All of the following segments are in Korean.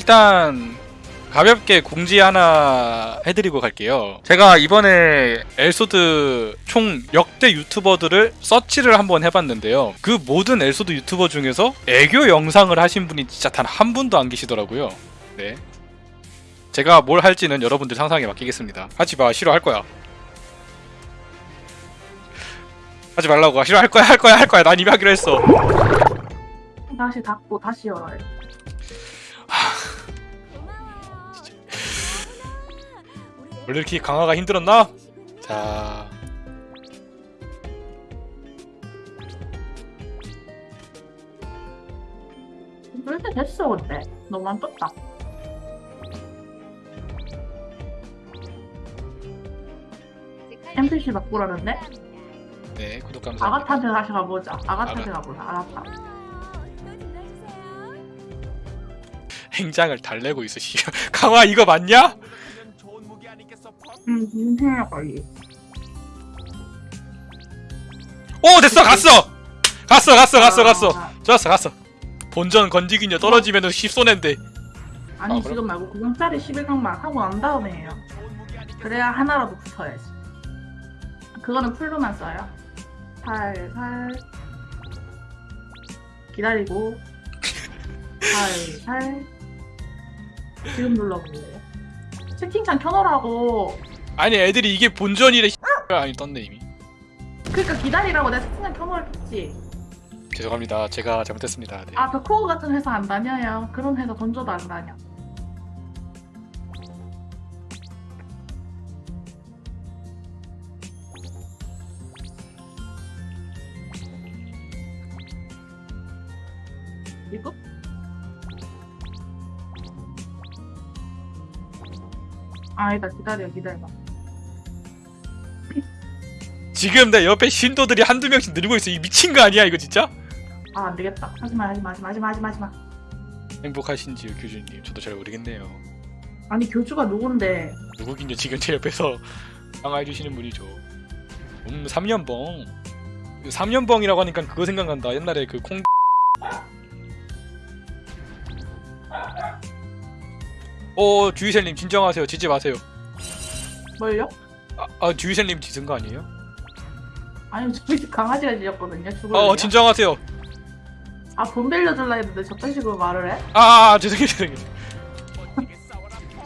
일단 가볍게 공지 하나 해드리고 갈게요. 제가 이번에 엘소드 총 역대 유튜버들을 서치를 한번 해봤는데요. 그 모든 엘소드 유튜버 중에서 애교 영상을 하신 분이 진짜 단 한 분도 안 계시더라고요. 네. 제가 뭘 할지는 여러분들 상상에 맡기겠습니다. 하지 마, 싫어할 거야. 하지 말라고, 싫어할 거야, 할 거야, 할 거야. 난 이미 하기로 했어. 다시 닫고 다시 열어요. 원래 이렇게 강화가 힘들었나? 자, 이렇게 됐어 근데 너무 안 떴다. NPC 바꾸라는데? 네, 구독 감사합니다. 아가타한테 다시 가보자. 아가타한테 아가- 가보자. 아가타. 행장을 달래고 있어, 씨. 강화 이거 맞냐? 응, 인생의 관리. 오, 됐어, 갔어! 갔어, 갔어, 갔어, 갔어. 아, 좋았어, 갔어. 본전 건지기녀 떨어지면은 십손해인데. 아니 아, 그래? 지금 말고 9강짜리 11강만 하고 난 다음에 해요. 그래야 하나라도 붙어야지. 그거는 풀로만 써요. 살살 기다리고 살살 지금 눌러볼래요? 채팅창 켜놓으라고 아니, 애들이 이게 본전이래. 아니, 떴네, 이미. 그러니까 기다리라고 내가 채팅창 켜놓을겠지 죄송합니다. 제가 잘못했습니다. 네. 아 벽호구 같은 회사 안 다녀요 그런 회사 던져도 안 다녀 이거? 아니다 기다려 기다려 지금 내 옆에 신도들이 한두 명씩 늘고 있어. 이 미친 거 아니야, 이거 진짜? 아 안되겠다 하지마 하지마 하지마 하지마 하지마 하지마 행복하신지요, 교주님. 저도 잘 모르겠네요. 아니 교주가 누군데 누구긴요, 지금 제 옆에서 강화해주시는 분이죠. 음, 3년봉. 3년봉이라고 하니까 그거 생각난다. 옛날에 그 콩. 어, 주희셀님 진정하세요. 지지 마세요. 뭘요? 아, 아 주희셀님 지은 거 아니에요? 아니 저희 집 강아지가 지었거든요 죽을래요? 어, 진정하세요. 아 돈 빌려줄라 했는데 저딴 식으로 말을 해? 아, 아 죄송해요, 죄송해요.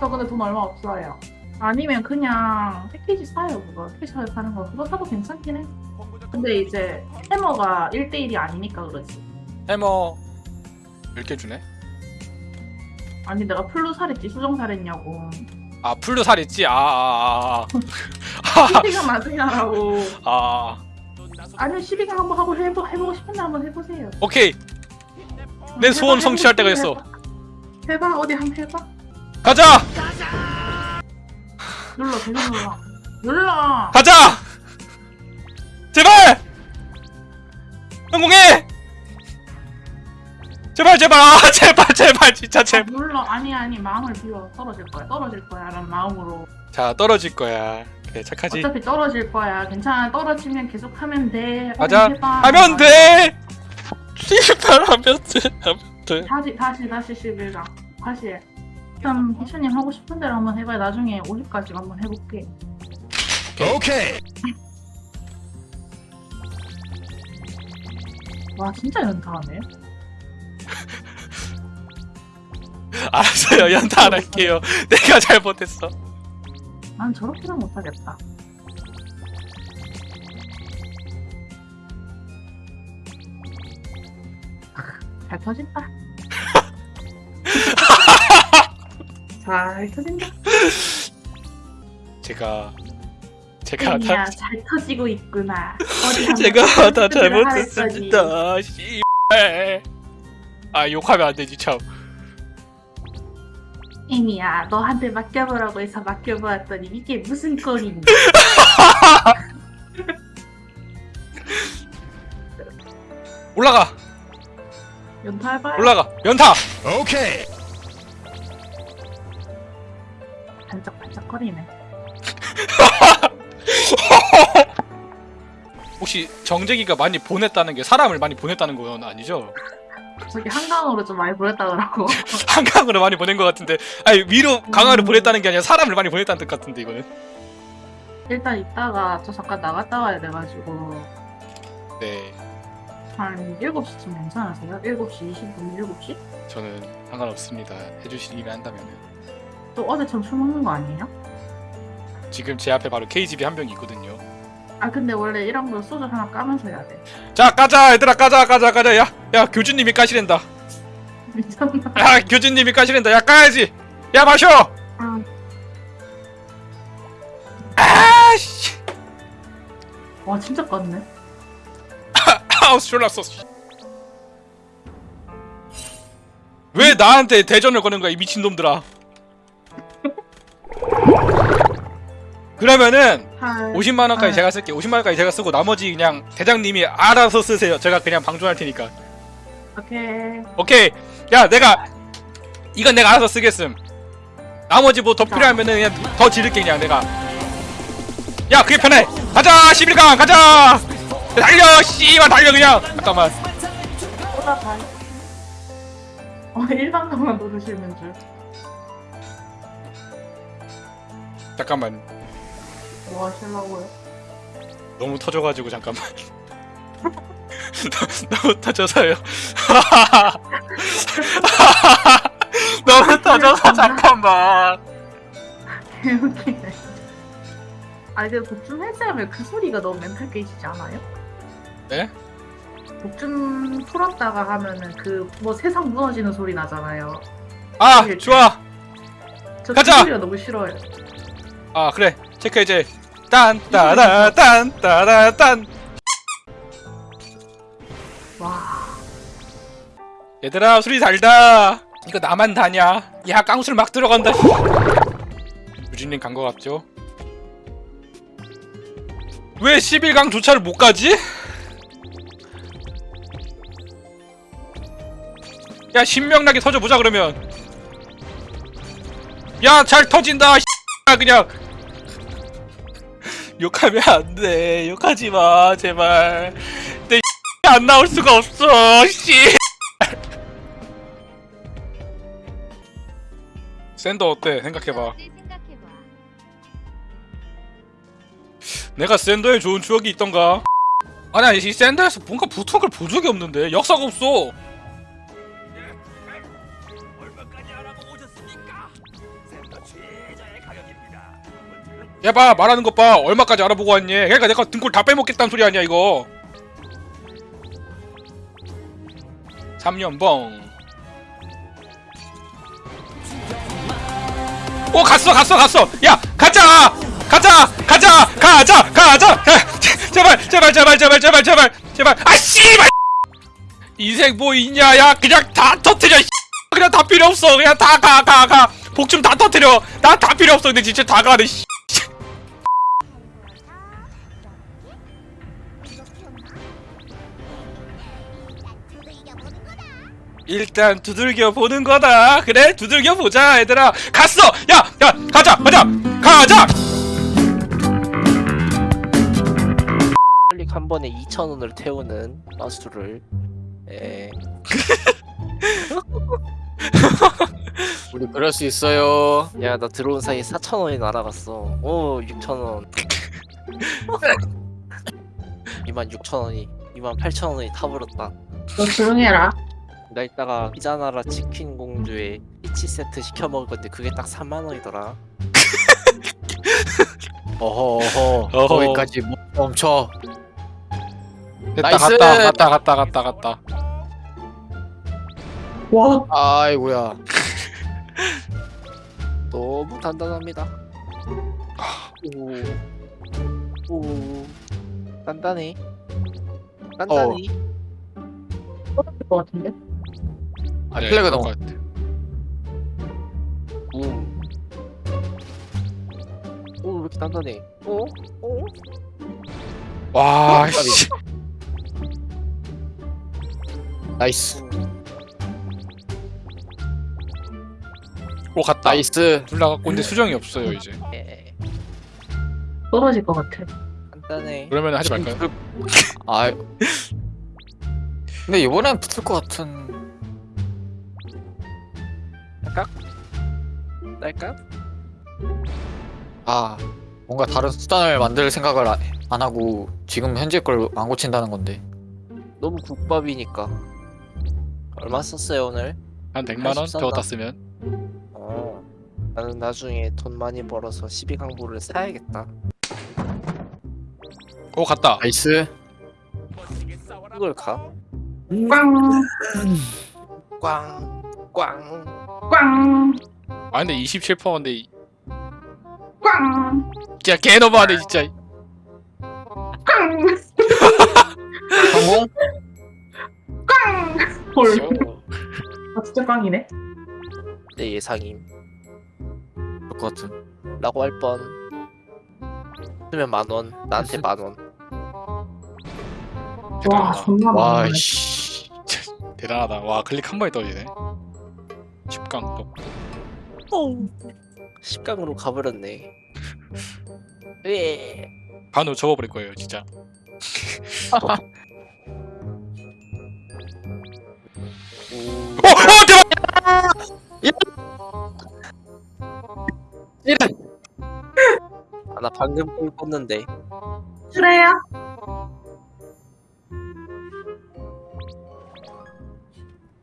저 근데 돈 얼마 없어요 아니면 그냥 패키지 사요 그거 패키지 사는 거 그거 사도 괜찮긴 해 근데 이제 해머가 1대1이 아니니까 그렇지 해머 10개 주네. 아니 내가 플루 살했지 수정 살했냐고 아, 풀로 살있지? 아, 아, 아, 아. 시비가 맞으냐라고 아, 아. 아니면 시비가 한번 하고 해보, 해보고 싶은데 한번 해보세요 오케이. 내 소원 해봐, 성취할 때가. 싶은데 해봐. 해봐 어디 한번 해봐 가자! 눌러 계속 눌러 눌러 가자! 제발! 성공해! 제발 제발 아 제발 제발 진짜 아, 제발 눌러 아니 아니 마음을 비워 떨어질 거야 떨어질 거야 라는 마음으로 자 떨어질 거야 그래 착하지. 어차피 떨어질 거야. 괜찮아. 떨어지면 계속 하면 돼. 어디 해봐. 하면 돼! 제발 하면 돼 하면 돼. 다시 다시 다시 11강 다시. 해 일단 희수님 하고 싶은 대로 한번 해봐요. 나중에 50까지 한번 해볼게. 오케이. 와 진짜 연타하네. 알았어요. 연타 안 할게요. 내가 잘못했어 난 저렇게는 못하겠다. 잘 터진다. 잘 터진다. 제가 제가 다 야, 잘 터지고 있구나. 제가 다. 잘못했습니다. 씨발. 아 욕하면 안 되지 참 애미야 너한테 맡겨보라고 해서 맡겨보았더니 이게 무슨 꼴이니? 올라가. 연타 해봐요. 올라가. 연타! 오케이. 반짝반짝거리네. 혹시 정재기가 많이 보냈다는 게 사람을 많이 보냈다는 건 아니죠? 저기 한강으로 좀 많이 보냈다더라고. 한강으로 많이 보낸 것 같은데 아니 위로 강화를 보냈다는 게 아니라 사람을 많이 보냈다는 뜻 같은데 이거는 일단 이따가 저 잠깐 나갔다 와야 돼가지고 네 한 7시쯤 괜찮으세요? 7시 20분, 7시? 저는 상관없습니다 해주시기만 한다면은 또 어제처럼 술 먹는 거 아니에요? 지금 제 앞에 바로 KGB 한 명이 있거든요 아 근데 원래 이런 거 소주 하나 까면서 해야 돼. 자 까자 얘들아 까자 까자 까자 야 야 교주님이 까시랜다 미쳤나? 야 교주님이 까시랜다 야 까야지 야 마셔 아, 아씨 와 진짜 깠네. 아우 졸랐어 씨. 왜 나한테 대전을 거는 거야 이 미친 놈들아 그러면은 할... 50만 원까지 네. 제가 쓸게 50만 원까지 제가 쓰고 나머지 그냥 대장님이 알아서 쓰세요. 제가 그냥 방종할 테니까. 오케이. 오케이. 야 내가 이건 내가 알아서 쓰겠음. 나머지 뭐 더 필요하면은 그냥 더 지를게 그냥 내가. 야 그게 편해. 가자 11강. 가자. 달려 씨발 달려 그냥. 잠깐만. 어 일반가만 누르시는 줄. 잠깐만 뭐 하시려고요? 너무 터져가지고 잠깐만 너무 터져서요 너무 터져서 잠깐만 개웃기네. 아 근데 복준 헬스하면 그 소리가 너무 멘탈 깨지지 않아요? 네? 복준 풀었다가 하면은 그 뭐 세상 무너지는 소리 나잖아요. 아 좋아 저그 가자! 소리가 너무 싫어요. 아 그래 체크 이제 딴따라 딴따라 딴 와. 얘들아 술이 달다 이거 나만 다냐 야 깡술 막 들어간다 유진님 간 거 같죠? 왜 11강 조차를 못 가지? 야 신명나게 터져보자 그러면 야 잘 터진다 그냥 욕하면 안 돼 욕하지 마 제발 내 안 나올 수가 없어 씨 샌더 어때? 생각해봐. 내가 샌더에 좋은 추억이 있던가? 아니 아니 이 샌더에서 뭔가 붙은 걸 본 적이 없는데 역사가 없어. 얘봐 말하는 것 봐. 얼마까지 알아보고 왔니? 그러니까 내가 등골 다 빼먹겠다는 소리 아니야 이거. 3년봉. 오 갔어 갔어 갔어. 야 가자! 가자! 가자! 가자! 가자! 제발 제발 제발 제발 제발 제발. 제발. 아 씨발! 인생 뭐 있냐 야? 그냥 다 터트려 씨. 그냥 다 필요 없어. 그냥 다 가 가 가. 복좀 다 터트려. 나 다 필요 없어. 근데 진짜 다 가네 일단 두들겨 보는 거다. 그래 두들겨 보자 얘들아. 갔어. 야야 가자 가자 가자! 클릭 한 번에 2,000원을 태우는 라스트를 예. 우리 그럴 수 있어요. 야 나 들어온 사이에 4,000원이 날아갔어. 오 6,000원. 26,000원이 28,000원이 타버렸다. 너 조용히 해라. 나 이따가 피자나라 치킨 공주에 피치 세트 시켜 먹을 건데 그게 딱 3만 원이더라 어허 어허. 어허. 거기까지 못 멈춰. 됐다 nice! 갔다 갔다 갔다 갔다 갔다 와. 아이고야. 너무 단단합니다 오, 오 단단해 단단해 떨어질 것 같은데? 아 네, flag 너무. 것 같아. 음. 오, 왜 이렇게 단단해? 어? 어? 와 까비. 씨. nice. 오 갔다 nice. 둘 나갔고 근데 수정이 없어요 이제 예, 떨어질 것 같아. 단단해. 그러면 하지 말까요? 아. 근데 이번엔 붙을 것 같은. 딸깍? 딸깍? 아 뭔가 다른 수단을 만들 생각을 아- 안 하고 지금 현재 걸 안 고친다는 건데 너무 국밥이니까 얼마 썼어요 오늘? 한 100만 원80 저거 다 썼나? 쓰면 어 나는 나중에 돈 많이 벌어서 12강부를 사야겠다 오 갔다 nice 이걸 가? 꽝! 꽝! 꽝! 꽝! 아 근데 27%인데 꽝! 진짜 개너무하네 진짜 꽝! 성공? 꽝! 헐. 저- 아, 진짜 꽝이네. 내 예상임 그럴 것 같은 라고 할 뻔 쓰면 만원 나한테 만원 와, 대단하다 존나 많네. 와이씨 대단하다 와 클릭 한 번에 떠지네 10강 또 10강으로 가버렸네. 왜 반으로 접어버릴 거예요 진짜. 어! 어 대박! 아, 나 방금 꿀 껐는데. 그래요?